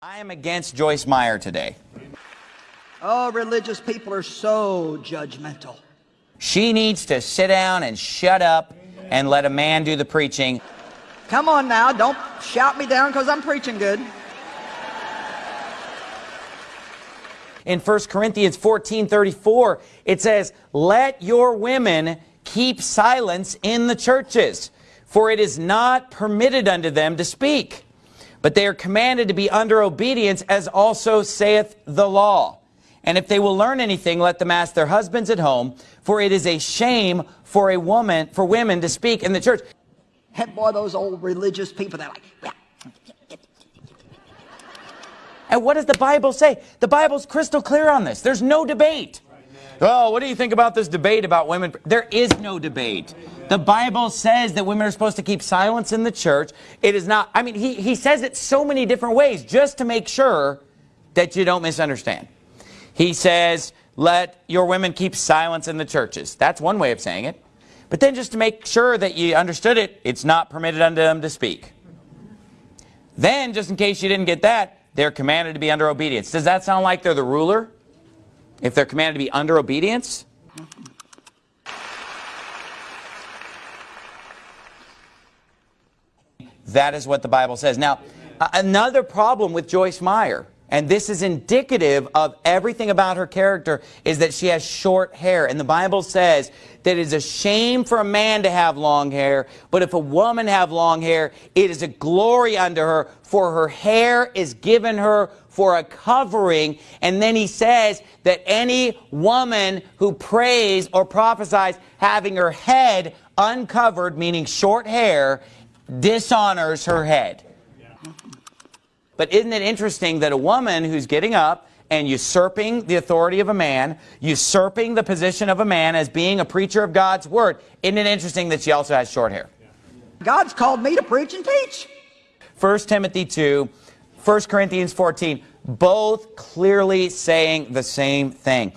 I am against Joyce Meyer today. Oh, religious people are so judgmental. She needs to sit down and shut up and let a man do the preaching. Come on now, don't shout me down because I'm preaching good. In 1 Corinthians 14 34, it says, Let your women keep silence in the churches, for it is not permitted unto them to speak. But they are commanded to be under obedience, as also saith the law. And if they will learn anything, let them ask their husbands at home, for it is a shame for a woman, for women to speak in the church. And boy, those old religious people, they're like, yeah. And what does the Bible say? The Bible's crystal clear on this. There's no debate. Oh, what do you think about this debate about women? There is no debate. The Bible says that women are supposed to keep silence in the church. It is not, I mean, he, he says it so many different ways just to make sure that you don't misunderstand. He says, let your women keep silence in the churches. That's one way of saying it. But then just to make sure that you understood it, it's not permitted unto them to speak. Then, just in case you didn't get that, they're commanded to be under obedience. Does that sound like they're the ruler? If they're commanded to be under obedience? That is what the Bible says. Now, another problem with Joyce Meyer, and this is indicative of everything about her character, is that she has short hair. And the Bible says that it is a shame for a man to have long hair, but if a woman have long hair, it is a glory unto her, for her hair is given her for a covering. And then he says that any woman who prays or prophesies having her head uncovered, meaning short hair, dishonors her head. But isn't it interesting that a woman who's getting up and usurping the authority of a man, usurping the position of a man as being a preacher of God's word, isn't it interesting that she also has short hair? God's called me to preach and teach. 1 Timothy 2, 1 Corinthians 14, both clearly saying the same thing.